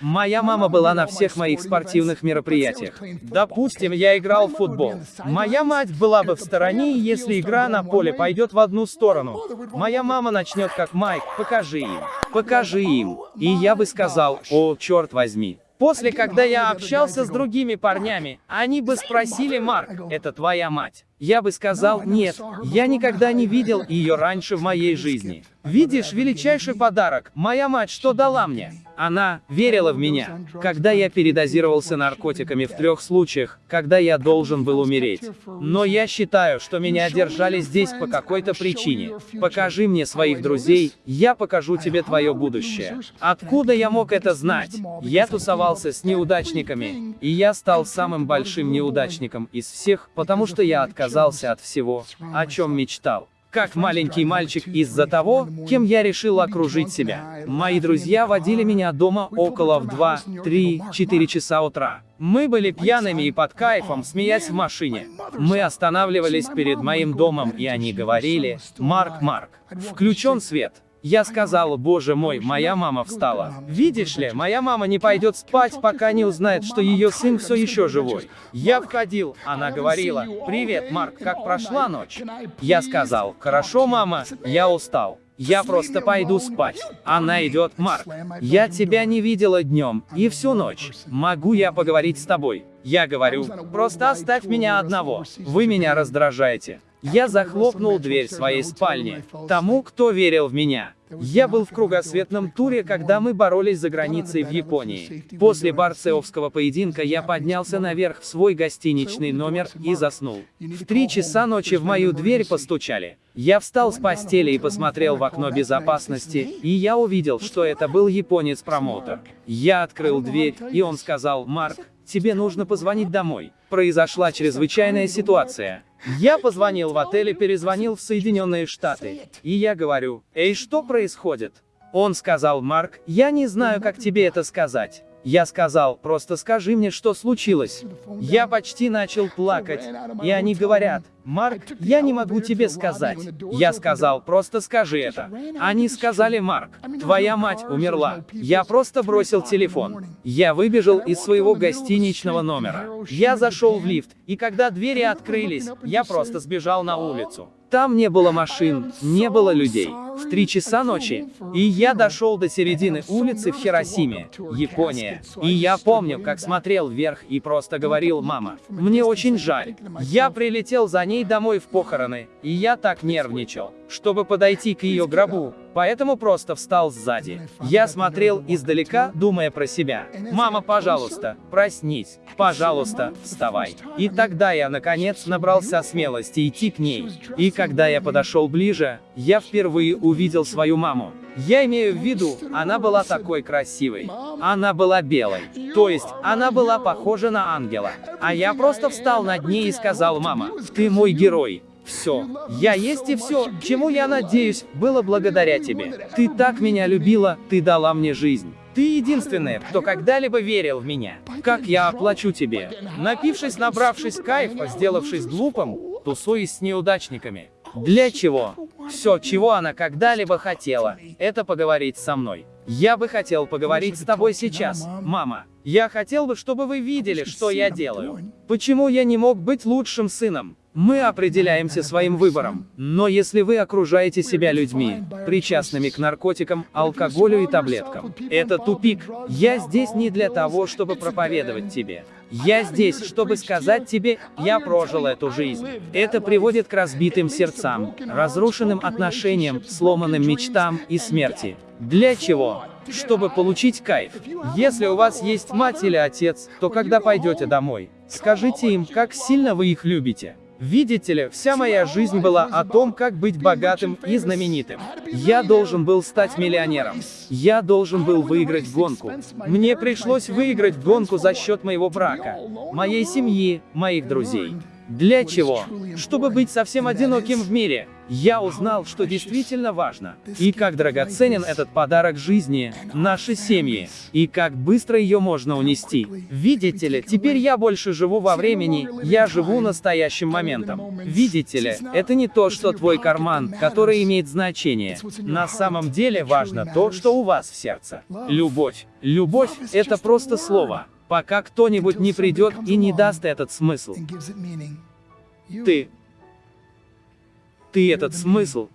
Моя мама была на всех моих спортивных мероприятиях. Допустим, я играл в футбол. Моя мать была бы в стороне, если игра на поле пойдет в одну сторону. Моя мама начнет как Майк, покажи им, покажи им. И я бы сказал, о, черт возьми. После, когда я общался с другими парнями, они бы спросили, Марк, это твоя мать? Я бы сказал, нет, я никогда не видел ее раньше в моей жизни. Видишь, величайший подарок, моя мать что дала мне? Она верила в меня. Когда я передозировался наркотиками в трех случаях, когда я должен был умереть. Но я считаю, что меня держали здесь по какой-то причине. Покажи мне своих друзей, я покажу тебе твое будущее. Откуда я мог это знать? Я тусовался с неудачниками, и я стал самым большим неудачником из всех, потому что я отказался от всего, о чем мечтал как маленький мальчик из-за того, кем я решил окружить себя. Мои друзья водили меня дома около в 2, 3, 4 часа утра. Мы были пьяными и под кайфом, смеясь в машине. Мы останавливались перед моим домом, и они говорили, «Марк, Марк, включен свет». Я сказал, боже мой, моя мама встала. Видишь ли, моя мама не пойдет спать, пока не узнает, что ее сын все еще живой. Я входил, она говорила, привет, Марк, как прошла ночь? Я сказал, хорошо, мама, я устал. Я просто пойду спать. Она идет, Марк. Я тебя не видела днем и всю ночь. Могу я поговорить с тобой? Я говорю, просто оставь меня одного. Вы меня раздражаете. Я захлопнул дверь своей спальни. Тому, кто верил в меня. Я был в кругосветном туре, когда мы боролись за границей в Японии. После барцеовского поединка я поднялся наверх в свой гостиничный номер и заснул. В три часа ночи в мою дверь постучали. Я встал с постели и посмотрел в окно безопасности, и я увидел, что это был японец-промоутер. Я открыл дверь, и он сказал, «Марк, тебе нужно позвонить домой. Произошла чрезвычайная ситуация. Я позвонил в отель и перезвонил в Соединенные Штаты. И я говорю, эй, что происходит? Он сказал, Марк, я не знаю, как тебе это сказать. Я сказал, просто скажи мне, что случилось. Я почти начал плакать, и они говорят, Марк, я не могу тебе сказать. Я сказал, просто скажи это. Они сказали, Марк, твоя мать умерла. Я просто бросил телефон. Я выбежал из своего гостиничного номера. Я зашел в лифт, и когда двери открылись, я просто сбежал на улицу. Там не было машин, не было людей. В три часа ночи. И я дошел до середины улицы в Хиросиме, Япония. И я помню, как смотрел вверх и просто говорил, мама, мне очень жаль. Я прилетел за ней домой в похороны, и я так нервничал, чтобы подойти к ее гробу, поэтому просто встал сзади. Я смотрел издалека, думая про себя. «Мама, пожалуйста, проснись, пожалуйста, вставай». И тогда я, наконец, набрался смелости идти к ней. И когда я подошел ближе, я впервые увидел свою маму. Я имею в виду, она была такой красивой. Она была белой. То есть, она была похожа на ангела. А я просто встал над ней и сказал, мама, ты мой герой. Все. Я есть и все, чему я надеюсь, было благодаря тебе. Ты так меня любила, ты дала мне жизнь. Ты единственная, кто когда-либо верил в меня. Как я оплачу тебе? Напившись, набравшись кайфа, сделавшись глупым, тусуясь с неудачниками. Для чего? Все, чего она когда-либо хотела, это поговорить со мной. Я бы хотел поговорить с тобой сейчас, мама. Я хотел бы, чтобы вы видели, что я делаю. Почему я не мог быть лучшим сыном? Мы определяемся своим выбором. Но если вы окружаете себя людьми, причастными к наркотикам, алкоголю и таблеткам, это тупик. Я здесь не для того, чтобы проповедовать тебе. Я здесь, чтобы сказать тебе, я прожил эту жизнь. Это приводит к разбитым сердцам, разрушенным отношениям, сломанным мечтам и смерти. Для чего? Чтобы получить кайф. Если у вас есть мать или отец, то когда пойдете домой, скажите им, как сильно вы их любите. Видите ли, вся моя жизнь была о том, как быть богатым и знаменитым. Я должен был стать миллионером. Я должен был выиграть гонку. Мне пришлось выиграть гонку за счет моего брака, моей семьи, моих друзей. Для чего? Чтобы быть совсем одиноким в мире. Я узнал, что действительно важно. И как драгоценен этот подарок жизни, нашей семьи. И как быстро ее можно унести. Видите ли, теперь я больше живу во времени, я живу настоящим моментом. Видите ли, это не то, что твой карман, который имеет значение. На самом деле важно то, что у вас в сердце. Любовь. Любовь — это просто слово. Пока кто-нибудь не придет и не даст этот смысл. Ты. Ты этот смысл